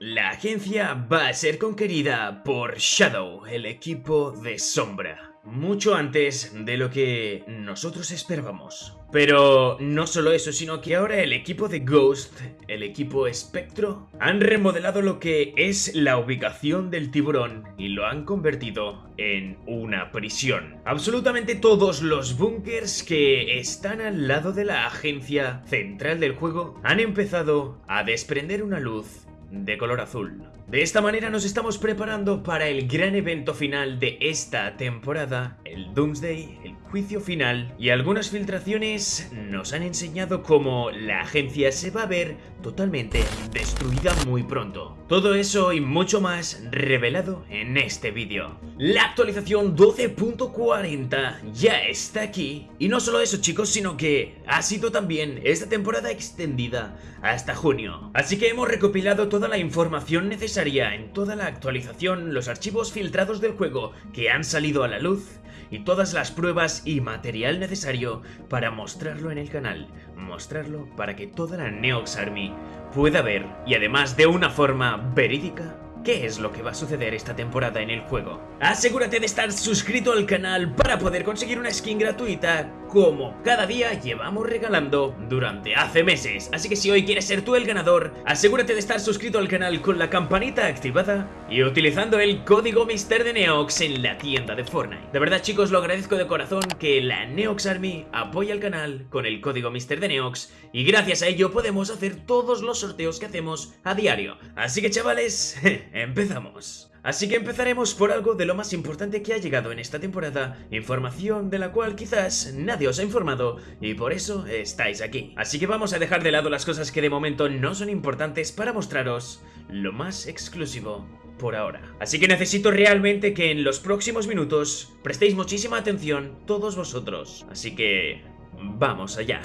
La agencia va a ser conquerida por Shadow, el equipo de sombra. Mucho antes de lo que nosotros esperábamos. Pero no solo eso, sino que ahora el equipo de Ghost, el equipo Espectro, han remodelado lo que es la ubicación del tiburón y lo han convertido en una prisión. Absolutamente todos los búnkers que están al lado de la agencia central del juego han empezado a desprender una luz de color azul. De esta manera nos estamos preparando para el gran evento final de esta temporada, el Doomsday, el juicio final, y algunas filtraciones nos han enseñado cómo la agencia se va a ver totalmente destruida muy pronto. Todo eso y mucho más revelado en este vídeo. La actualización 12.40 ya está aquí, y no solo eso chicos, sino que ha sido también esta temporada extendida hasta junio. Así que hemos recopilado toda la información necesaria en toda la actualización los archivos filtrados del juego que han salido a la luz y todas las pruebas y material necesario para mostrarlo en el canal, mostrarlo para que toda la Neox Army pueda ver y además de una forma verídica qué es lo que va a suceder esta temporada en el juego. Asegúrate de estar suscrito al canal para poder conseguir una skin gratuita como cada día llevamos regalando durante hace meses. Así que si hoy quieres ser tú el ganador, asegúrate de estar suscrito al canal con la campanita activada y utilizando el código Mister de Neox en la tienda de Fortnite. De verdad chicos, lo agradezco de corazón que la Neox Army apoye al canal con el código Mister de Neox y gracias a ello podemos hacer todos los sorteos que hacemos a diario. Así que chavales, empezamos. Así que empezaremos por algo de lo más importante que ha llegado en esta temporada, información de la cual quizás nadie os ha informado y por eso estáis aquí. Así que vamos a dejar de lado las cosas que de momento no son importantes para mostraros lo más exclusivo por ahora. Así que necesito realmente que en los próximos minutos prestéis muchísima atención todos vosotros. Así que vamos allá.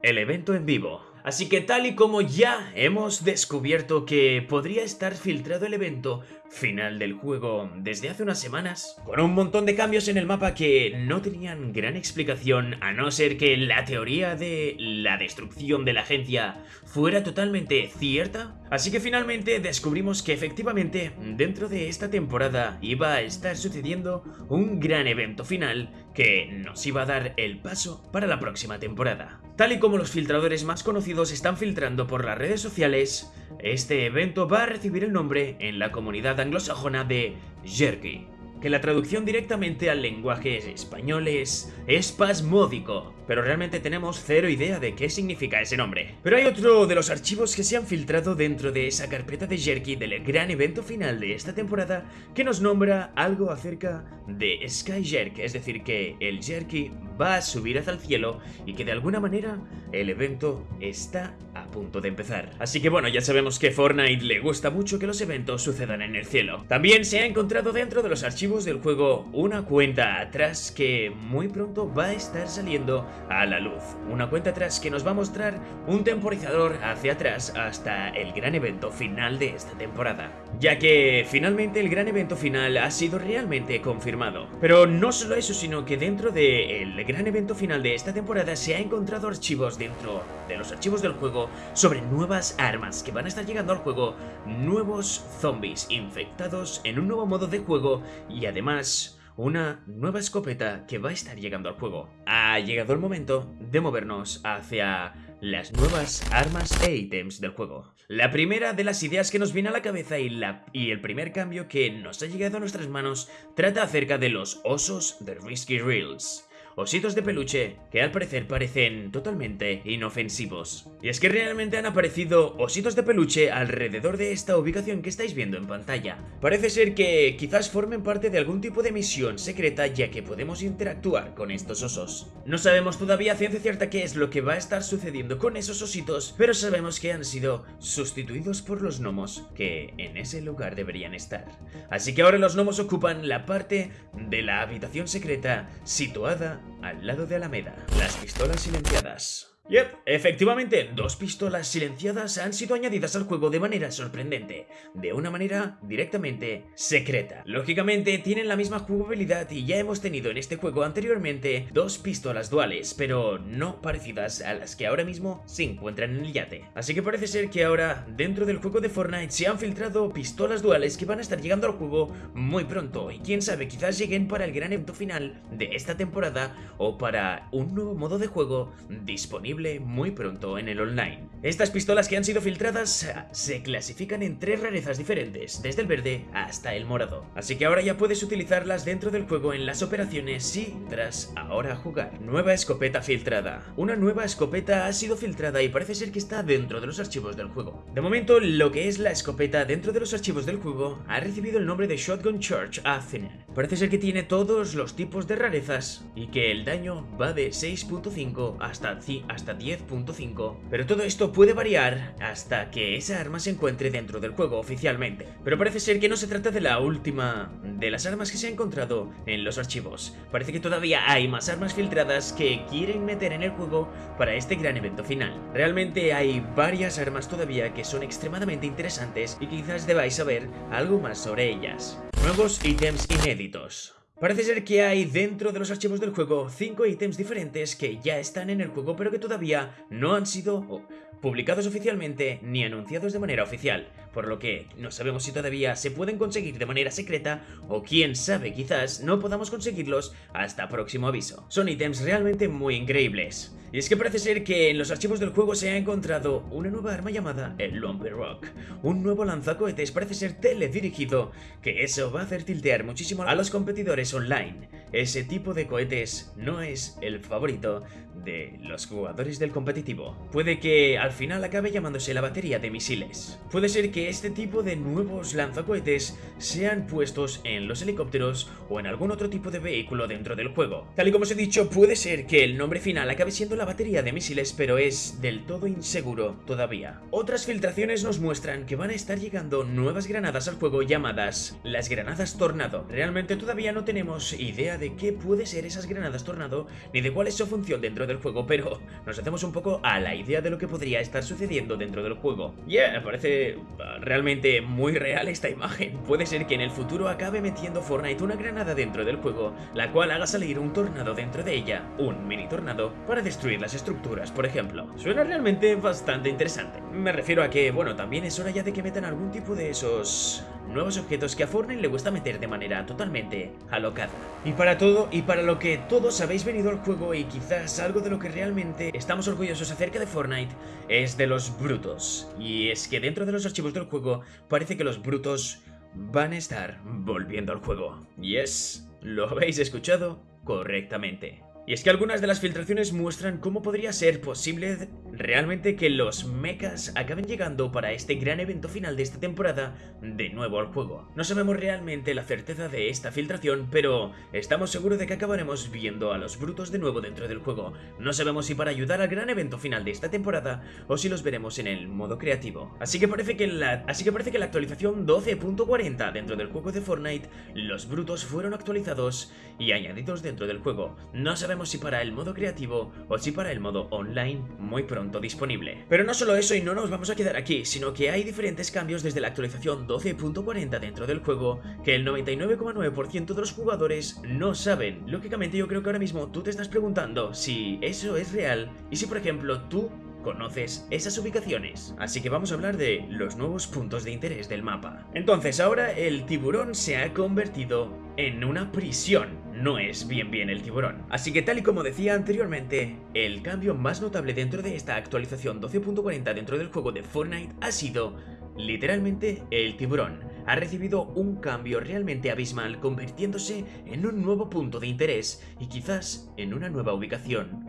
El evento en vivo. Así que tal y como ya hemos descubierto que podría estar filtrado el evento final del juego desde hace unas semanas, con un montón de cambios en el mapa que no tenían gran explicación a no ser que la teoría de la destrucción de la agencia fuera totalmente cierta. Así que finalmente descubrimos que efectivamente dentro de esta temporada iba a estar sucediendo un gran evento final que nos iba a dar el paso para la próxima temporada. Tal y como los filtradores más conocidos están filtrando por las redes sociales, este evento va a recibir el nombre en la comunidad anglosajona de Jerky que la traducción directamente al lenguaje español es espasmódico, pero realmente tenemos cero idea de qué significa ese nombre. Pero hay otro de los archivos que se han filtrado dentro de esa carpeta de Jerky del gran evento final de esta temporada que nos nombra algo acerca de Sky Jerk, es decir que el Jerky va a subir hacia el cielo y que de alguna manera el evento está punto de empezar. Así que bueno, ya sabemos que Fortnite le gusta mucho que los eventos sucedan en el cielo. También se ha encontrado dentro de los archivos del juego una cuenta atrás que muy pronto va a estar saliendo a la luz. Una cuenta atrás que nos va a mostrar un temporizador hacia atrás hasta el gran evento final de esta temporada. Ya que finalmente el gran evento final ha sido realmente confirmado. Pero no solo eso, sino que dentro del gran evento final de esta temporada se ha encontrado archivos dentro de los archivos del juego sobre nuevas armas que van a estar llegando al juego, nuevos zombies infectados en un nuevo modo de juego y además una nueva escopeta que va a estar llegando al juego. Ha llegado el momento de movernos hacia las nuevas armas e ítems del juego. La primera de las ideas que nos viene a la cabeza y, la, y el primer cambio que nos ha llegado a nuestras manos trata acerca de los osos de Risky Reels ositos de peluche que al parecer parecen totalmente inofensivos. Y es que realmente han aparecido ositos de peluche alrededor de esta ubicación que estáis viendo en pantalla. Parece ser que quizás formen parte de algún tipo de misión secreta ya que podemos interactuar con estos osos. No sabemos todavía ciencia cierta qué es lo que va a estar sucediendo con esos ositos, pero sabemos que han sido sustituidos por los gnomos que en ese lugar deberían estar. Así que ahora los gnomos ocupan la parte de la habitación secreta situada al lado de Alameda. Las pistolas silenciadas. Yep, efectivamente, dos pistolas silenciadas han sido añadidas al juego de manera sorprendente, de una manera directamente secreta. Lógicamente, tienen la misma jugabilidad y ya hemos tenido en este juego anteriormente dos pistolas duales, pero no parecidas a las que ahora mismo se encuentran en el yate. Así que parece ser que ahora, dentro del juego de Fortnite, se han filtrado pistolas duales que van a estar llegando al juego muy pronto, y quién sabe, quizás lleguen para el gran evento final de esta temporada o para un nuevo modo de juego disponible muy pronto en el online. Estas pistolas que han sido filtradas eh, se clasifican en tres rarezas diferentes, desde el verde hasta el morado. Así que ahora ya puedes utilizarlas dentro del juego en las operaciones si tras ahora jugar. Nueva escopeta filtrada. Una nueva escopeta ha sido filtrada y parece ser que está dentro de los archivos del juego. De momento, lo que es la escopeta dentro de los archivos del juego ha recibido el nombre de Shotgun Charge Athener. Parece ser que tiene todos los tipos de rarezas y que el daño va de 6.5 hasta, hasta 10.5, pero todo esto puede variar hasta que esa arma se encuentre dentro del juego oficialmente. Pero parece ser que no se trata de la última de las armas que se ha encontrado en los archivos. Parece que todavía hay más armas filtradas que quieren meter en el juego para este gran evento final. Realmente hay varias armas todavía que son extremadamente interesantes y quizás debáis saber algo más sobre ellas. Nuevos ítems inéditos. Parece ser que hay dentro de los archivos del juego 5 ítems diferentes que ya están en el juego pero que todavía no han sido publicados oficialmente ni anunciados de manera oficial, por lo que no sabemos si todavía se pueden conseguir de manera secreta o quién sabe quizás no podamos conseguirlos hasta próximo aviso. Son ítems realmente muy increíbles. Y es que parece ser que en los archivos del juego se ha encontrado una nueva arma llamada el Lumber Rock, un nuevo lanzacohetes parece ser teledirigido, que eso va a hacer tiltear muchísimo a los competidores online. Ese tipo de cohetes no es el favorito de los jugadores del competitivo. Puede que al final acabe llamándose la batería de misiles. Puede ser que este tipo de nuevos lanzacohetes sean puestos en los helicópteros o en algún otro tipo de vehículo dentro del juego. Tal y como os he dicho, puede ser que el nombre final acabe siendo la batería de misiles, pero es del todo inseguro todavía. Otras filtraciones nos muestran que van a estar llegando nuevas granadas al juego llamadas las granadas Tornado. Realmente todavía no tenemos idea de qué puede ser esas granadas Tornado, ni de cuál es su función dentro del juego, pero nos hacemos un poco a la idea de lo que podría estar sucediendo dentro del juego. Yeah, me parece uh, realmente muy real esta imagen. Puede ser que en el futuro acabe metiendo Fortnite una granada dentro del juego, la cual haga salir un tornado dentro de ella, un mini tornado, para destruir las estructuras, por ejemplo. Suena realmente bastante interesante. Me refiero a que, bueno, también es hora ya de que metan algún tipo de esos nuevos objetos que a Fortnite le gusta meter de manera totalmente alocada. Y para todo, y para lo que todos habéis venido al juego y quizás algo de lo que realmente estamos orgullosos acerca de Fortnite, es de los brutos. Y es que dentro de los archivos del juego parece que los brutos van a estar volviendo al juego. Y es... Lo habéis escuchado correctamente. Y es que algunas de las filtraciones muestran cómo podría ser posible realmente que los mechas acaben llegando para este gran evento final de esta temporada de nuevo al juego. No sabemos realmente la certeza de esta filtración, pero estamos seguros de que acabaremos viendo a los brutos de nuevo dentro del juego. No sabemos si para ayudar al gran evento final de esta temporada o si los veremos en el modo creativo. Así que parece que la, así que parece que la actualización 12.40 dentro del juego de Fortnite, los brutos fueron actualizados y añadidos dentro del juego. No sabemos si para el modo creativo o si para el modo online muy pronto disponible. Pero no solo eso y no nos vamos a quedar aquí, sino que hay diferentes cambios desde la actualización 12.40 dentro del juego que el 99,9% de los jugadores no saben. Lógicamente yo creo que ahora mismo tú te estás preguntando si eso es real y si por ejemplo tú conoces esas ubicaciones. Así que vamos a hablar de los nuevos puntos de interés del mapa. Entonces ahora el tiburón se ha convertido en una prisión no es bien bien el tiburón. Así que tal y como decía anteriormente, el cambio más notable dentro de esta actualización 12.40 dentro del juego de Fortnite ha sido literalmente el tiburón. Ha recibido un cambio realmente abismal convirtiéndose en un nuevo punto de interés y quizás en una nueva ubicación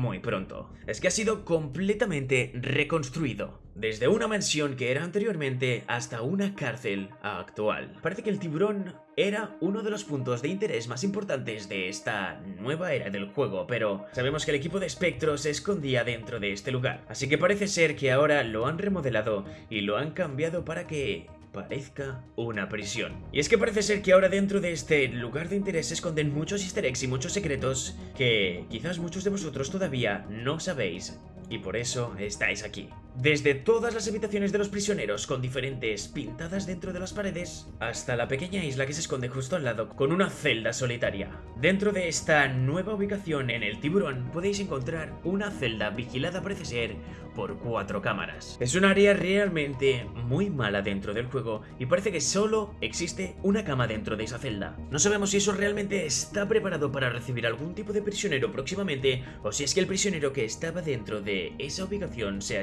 muy pronto. Es que ha sido completamente reconstruido. Desde una mansión que era anteriormente hasta una cárcel actual. Parece que el tiburón era uno de los puntos de interés más importantes de esta nueva era del juego, pero sabemos que el equipo de Spectro se escondía dentro de este lugar. Así que parece ser que ahora lo han remodelado y lo han cambiado para que parezca una prisión. Y es que parece ser que ahora dentro de este lugar de interés se esconden muchos easter eggs y muchos secretos que quizás muchos de vosotros todavía no sabéis y por eso estáis aquí. Desde todas las habitaciones de los prisioneros con diferentes pintadas dentro de las paredes, hasta la pequeña isla que se esconde justo al lado con una celda solitaria. Dentro de esta nueva ubicación en el tiburón podéis encontrar una celda vigilada parece ser por cuatro cámaras. Es un área realmente muy mala dentro del juego y parece que solo existe una cama dentro de esa celda. No sabemos si eso realmente está preparado para recibir algún tipo de prisionero próximamente o si es que el prisionero que estaba dentro de esa ubicación se ha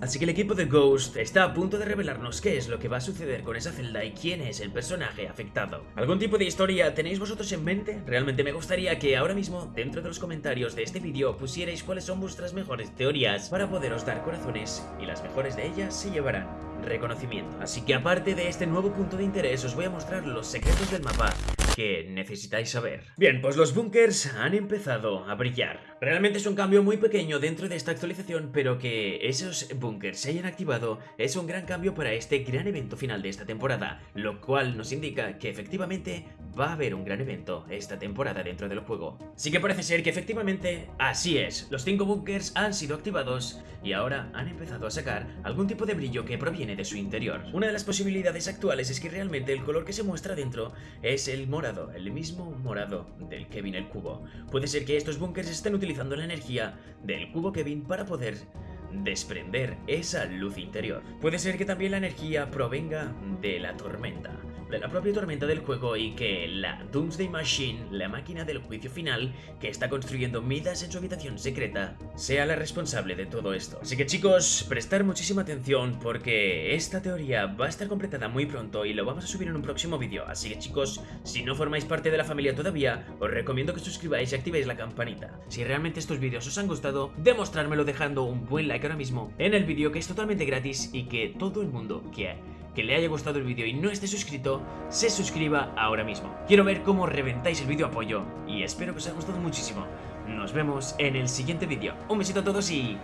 Así que el equipo de Ghost está a punto de revelarnos qué es lo que va a suceder con esa celda y quién es el personaje afectado. ¿Algún tipo de historia tenéis vosotros en mente? Realmente me gustaría que ahora mismo dentro de los comentarios de este vídeo pusierais cuáles son vuestras mejores teorías para poderos dar corazones y las mejores de ellas se llevarán reconocimiento. Así que aparte de este nuevo punto de interés os voy a mostrar los secretos del mapa que necesitáis saber. Bien, pues los bunkers han empezado a brillar. Realmente es un cambio muy pequeño dentro de esta actualización, pero que esos bunkers se hayan activado es un gran cambio para este gran evento final de esta temporada, lo cual nos indica que efectivamente va a haber un gran evento esta temporada dentro del juego. Sí que parece ser que efectivamente así es, los 5 bunkers han sido activados y ahora han empezado a sacar algún tipo de brillo que proviene de su interior. Una de las posibilidades actuales es que realmente el color que se muestra dentro es el morado, el mismo morado del Kevin el cubo. Puede ser que estos bunkers estén utilizando la energía del cubo Kevin para poder desprender esa luz interior. Puede ser que también la energía provenga de la tormenta de la propia tormenta del juego y que la Doomsday Machine, la máquina del juicio final que está construyendo Midas en su habitación secreta, sea la responsable de todo esto. Así que chicos, prestar muchísima atención porque esta teoría va a estar completada muy pronto y lo vamos a subir en un próximo vídeo. Así que chicos, si no formáis parte de la familia todavía, os recomiendo que suscribáis y activéis la campanita. Si realmente estos vídeos os han gustado, demostrármelo dejando un buen like ahora mismo en el vídeo que es totalmente gratis y que todo el mundo que que le haya gustado el vídeo y no esté suscrito, se suscriba ahora mismo. Quiero ver cómo reventáis el vídeo apoyo y espero que os haya gustado muchísimo. Nos vemos en el siguiente vídeo. Un besito a todos y